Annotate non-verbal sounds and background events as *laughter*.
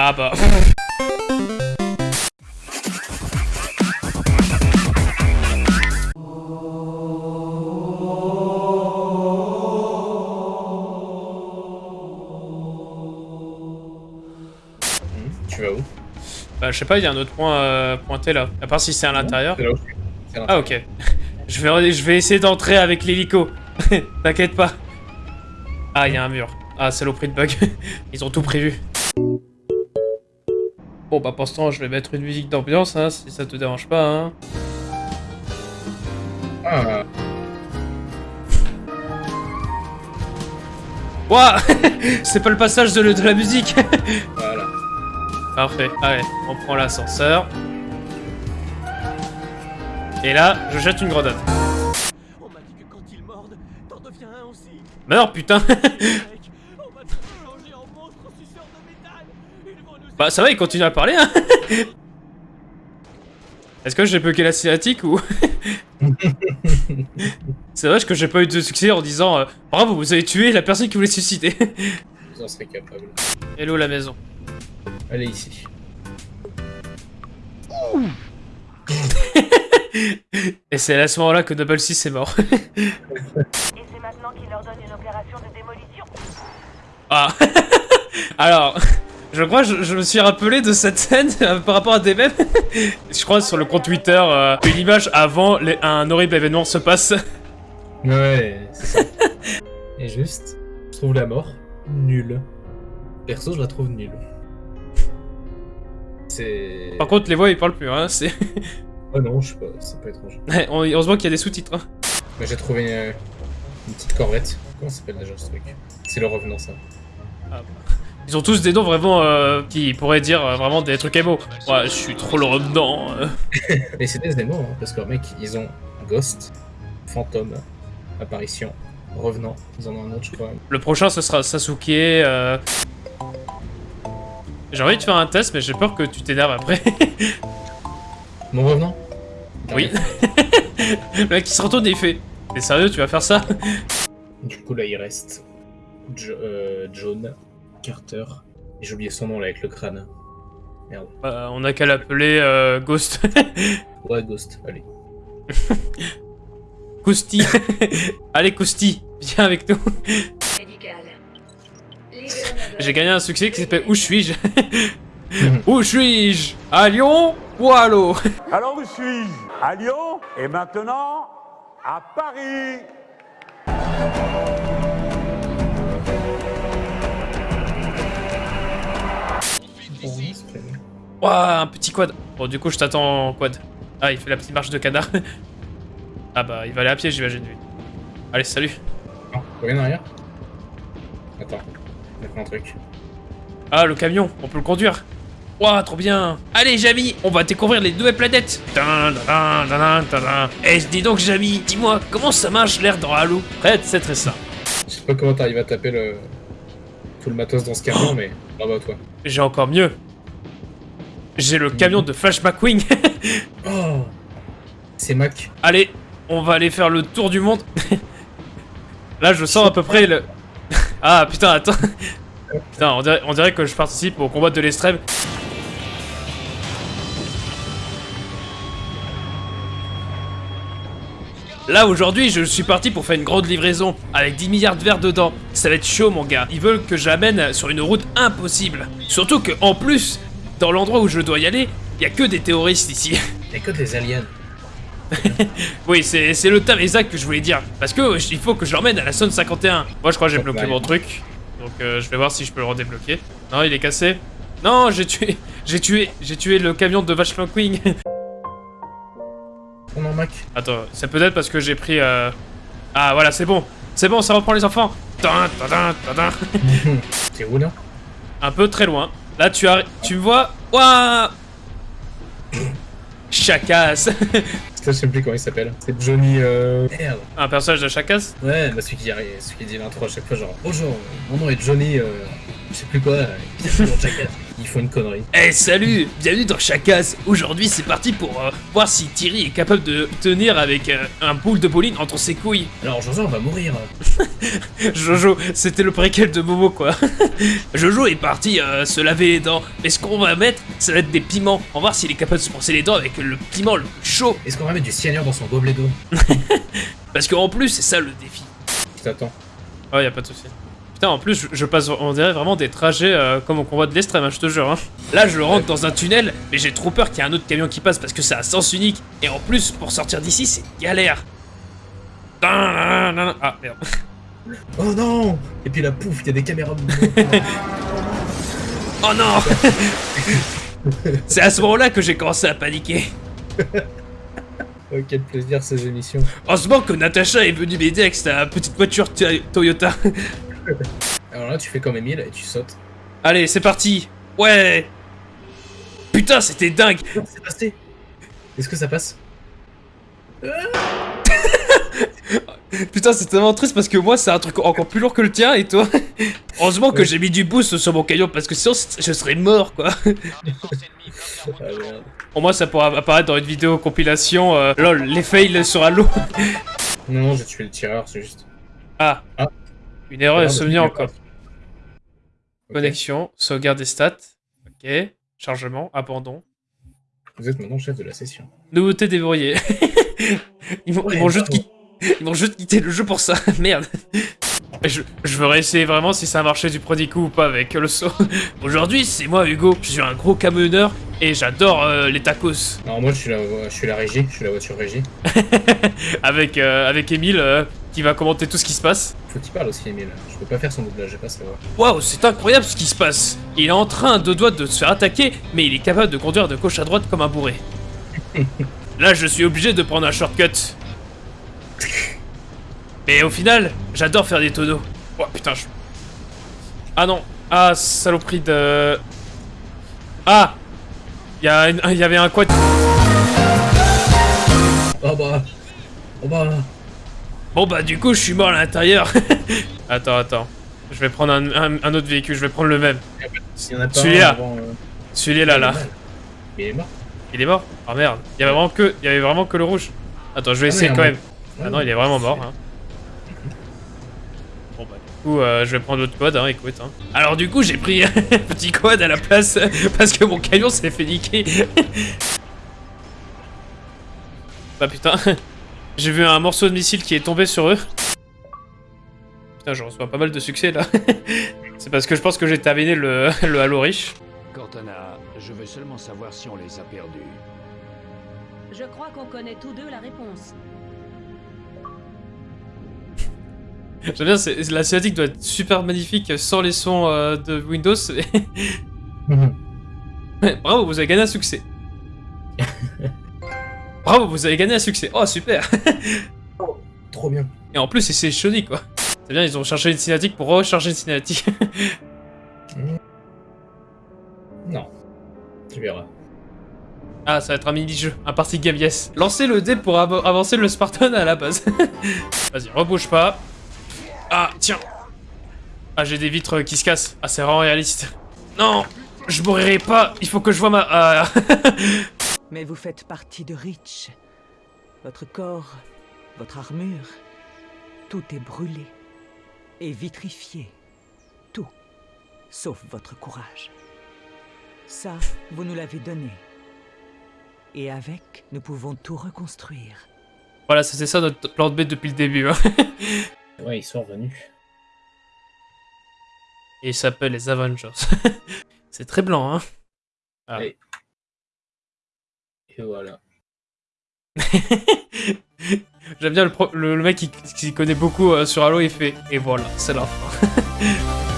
Ah bah... Tu vas où? Bah je sais pas, il y a un autre point euh, pointé là. À part si c'est à l'intérieur. Ah ok. *laughs* je, vais, je vais essayer d'entrer avec l'hélico. *laughs* T'inquiète pas. Ah, il y a un mur. Ah, saloperie de bug. *laughs* Ils ont tout prévu. Bon bah pour ce temps, je vais mettre une musique d'ambiance, hein, si ça te dérange pas. Hein. Ah, Ouah *laughs* C'est pas le passage de, le- de la musique *laughs* voilà. Parfait. Allez, on prend l'ascenseur. Et là, je jette une grenade. On m'a dit que quand ils mordent, t'en deviens un aussi. Meurs, putain *laughs* Bah ça va, il continue à parler, hein *laughs* Est-ce que j'ai bugué la cinématique ou... *laughs* C'est vrai que j'ai pas eu de succès en disant euh, Bravo, vous avez tué la personne qui voulait se suicider *laughs* Vous en serez capable. Hello la maison. Allez ici. Et c'est à ce moment-là que Double 6 est mort. Et c'est maintenant qu'il leur donne une opération de démolition. ah Alors, je crois que je, je me suis rappelé de cette scène *laughs* euh, par rapport à des mèmes. *laughs* je crois sur le compte Twitter, euh, une image avant les- un horrible événement se passe. Ouais, c'est ça. Et juste, je trouve la mort nulle. Perso, je la trouve nulle. C'est. Par contre, les voix ils parlent plus, hein. C'est... *laughs* Oh non, je sais pas, c'est pas étrange. On- Heureusement qu'il y a des sous-titres. hein. Mais j'ai trouvé une, une petite corvette. Comment ça s'appelle déjà ce truc? C'est le revenant, ça. Ils ont tous des noms vraiment euh, qui pourraient dire euh, vraiment des trucs émo. Ouais, je suis trop le revenant. euh. Mais c'est des émots, hein, parce que mec, ils ont Ghost, Fantôme, Apparition, Revenant. Ils en ont un autre, je crois. Le prochain, ce sera Sasuke. euh. J'ai envie de faire un test, mais j'ai peur que tu t'énerves après. *laughs* Mon Revenant? Oui. *laughs* le mec qui se retourne et il fait T'es sérieux, tu vas faire ça? Du coup, là, il reste Jo- euh, John, Carter. J'ai oublié son nom, là, avec le crâne. Merde. Euh, On a qu'à l'appeler euh, Ghost. *laughs* Ouais, Ghost, allez. *laughs* Kousti. *laughs* Allez, Kousti, viens avec nous. J'ai gagné un succès qui s'appelle Où suis-je? Où suis-je? À Lyon ou à l'eau? Alors où suis-je? À Lyon et maintenant à Paris. Ouah, un petit quad. Bon, du coup, je t'attends en quad. Ah, il fait la petite marche de canard. *laughs* ah bah, il va aller à pied, j'imagine, lui. Allez, salut. Non, reviens en arrière. Attends, on a fait un truc. Ah, le camion, on peut le conduire. Ouah, trop bien. Allez, Jamy, on va découvrir les nouvelles planètes. Eh, dis donc, Jamy, dis-moi, comment ça marche l'air dans Halo Prête, c'est très simple. Je sais pas comment t'arrives à taper le... tout le matos dans ce camion, mais bravo à toi. J'ai encore mieux. J'ai le camion de Flash McQueen. *laughs* Oh C'est Mac. Allez, on va aller faire le tour du monde. *laughs* Là, je sens à peu près le... *laughs* Ah, putain, attends. Putain, on dirait, on dirait que je participe au combat de l'extrême. Là, aujourd'hui, je suis parti pour faire une grande livraison, avec 10 milliards de verres dedans. Ça va être chaud, mon gars. Ils veulent que j'amène sur une route impossible. Surtout que, en plus, dans l'endroit où je dois y aller, il a que des terroristes ici. Y'a que des aliens. *laughs* Oui, c'est c'est le terme exact que je voulais dire. Parce que euh, il faut que je l'emmène à la zone 51. Moi, je crois que j'ai bloqué mon truc. Donc, euh, je vais voir si je peux le redébloquer. Non, il est cassé. Non, j'ai tué, *laughs* j'ai tué, j'ai tué le camion de McQueen. Oh non, Mac. Attends, c'est peut-être parce que j'ai pris. euh, Ah, voilà, c'est bon. C'est bon, ça reprend les enfants. T'es *laughs* où là? Un peu très loin. Là, tu as, tu me vois? Ouah Chacasse. *laughs* Je sais plus comment il s'appelle. C'est Johnny. Euh... Merde. Un personnage de Chacasse? Ouais, bah celui qui, arrive- celui qui dit l'intro à chaque fois, genre Bonjour, mon nom est Johnny. Euh... Je sais plus quoi. euh, Ils font. Ils une connerie. Eh salut, bienvenue dans Chacas. Aujourd'hui c'est parti pour euh, voir si Thierry est capable de tenir avec euh, un boule de bowling entre ses couilles. Alors Jojo on va mourir. *laughs* Jojo, c'était le préquel de Momo quoi. *laughs* Jojo est parti euh, se laver les dents. Mais ce qu'on va mettre, ça va être des piments. On va voir s'il est capable de se brosser les dents avec le piment le plus chaud. Est-ce qu'on va mettre du cyanure dans son gobelet d'eau? *laughs* Parce qu'en plus, c'est ça le défi. Je t'attends. Oh, y a pas de souci. Putain, en plus, je, passe, on dirait vraiment des trajets euh, comme au convoi de l'extrême, hein, je te jure. hein. Là, je rentre dans un tunnel, mais j'ai trop peur qu'il y ait un autre camion qui passe parce que c'est à sens unique. Et en plus, pour sortir d'ici, c'est galère. Ah, merde. *laughs* Oh non Et puis la pouf, il y a des caméras *laughs* Oh non *laughs* C'est à ce moment-là que j'ai commencé à paniquer. Oh, quel plaisir ces émissions. Heureusement que Natacha est venue m'aider avec sa petite voiture Toyota. Alors là, tu fais comme Emile et tu sautes. Allez, c'est parti Ouais Putain, c'était dingue c'est passé Est-ce que ça passe *laughs* Putain, c'est tellement triste parce que moi, c'est un truc encore plus lourd que le tien et toi. *laughs* Heureusement que Ouais. j'ai mis du boost sur mon camion parce que sinon, je serais mort quoi. Ah. *laughs* Au moins, ça pourra apparaître dans une vidéo compilation. euh, lol, les fails sur Halo. Non, non, j'ai tué le tireur, c'est juste. Ah. Ah. Une erreur est a encore. Connexion, sauvegarde des stats. Ok. Chargement, abandon. Vous êtes maintenant chef de la session. Nouveauté déverrouillée. *laughs* ils Ouais, vont juste juste quitter le jeu pour ça, *laughs* merde. Je, je veux réessayer vraiment si ça a marché du premier coup ou pas avec le saut. *laughs* Aujourd'hui, c'est moi Hugo, je suis un gros camionneur et j'adore euh, les tacos. Non, moi je suis la, je suis la régie, je suis la voiture régie. avec euh, avec Emile euh, qui va commenter tout ce qui se passe. Aussi, Emile. Je peux pas faire son doublage, j'ai pas savoir. Waouh, c'est incroyable ce qui se passe. Il est en train de doigts de se faire attaquer, mais il est capable de conduire de gauche à droite comme un bourré. *laughs* Là, je suis obligé de prendre un shortcut. Mais au final, j'adore faire des tonneaux. Oh putain, je... Ah non. Ah, saloperie de... Ah Il y, a une- il y avait un quad... Oh bah Oh bah Bon bah du coup, je suis mort à l'intérieur. *laughs* attends, attends. Je vais prendre un, un- un autre véhicule, je vais prendre le même. Il y en a pas Celui-là. euh, Celui-là, là. Il est mort. Il est mort Ah merde. Il y avait vraiment que, il y avait vraiment que le rouge. Attends, je vais Ah, essayer quand même. Ah non, il est vraiment mort. Hein. *laughs* Bon bah du coup, euh, je vais prendre l'autre quad, hein, écoute. Hein. Alors du coup, j'ai pris *laughs* un petit quad à la place parce que mon camion s'est fait niquer. bah putain, j'ai vu un morceau de missile qui est tombé sur eux. Putain, je reçois pas mal de succès là. *laughs* C'est parce que je pense que j'ai terminé le, *laughs* le Halo riche. Cortana, je veux seulement savoir si on les a perdus. Je crois qu'on connaît tous deux la réponse. *laughs* J'aime bien, la cinématique doit être super magnifique sans les sons euh, de Windows. Bravo, vous avez gagné un succès. Bravo, vous avez gagné un succès. Oh, super. *laughs* Trop bien. Et en plus, c'est Shoni, quoi. C'est bien, ils ont cherché une cinématique pour recharger une cinématique. Non. Tu verras. ah, ça va être un mini-jeu, un party game, yes. Lancez le dé pour av- avancer le Spartan à la base. *laughs* Vas-y, rebouge pas. Ah, tiens. Ah, j'ai des vitres qui se cassent. Ah, c'est vraiment réaliste. Non, je mourrai pas. Il faut que je vois ma... Ah. *laughs* Mais vous faites partie de Reach. Votre corps, votre armure, tout est brûlé et vitrifié. Tout, sauf votre courage. Ça, vous nous l'avez donné. Et avec, nous pouvons tout reconstruire. Voilà, c'était ça notre plan de B depuis le début. hein. *laughs* Ouais, ils sont revenus. Et il s'appelle les Avengers. *laughs* c'est très blanc, hein. Ah. Et- Et voilà. *laughs* J'aime bien le, le, mec qui, qui connaît beaucoup euh, sur Halo, il fait Et voilà, c'est la fin. *laughs*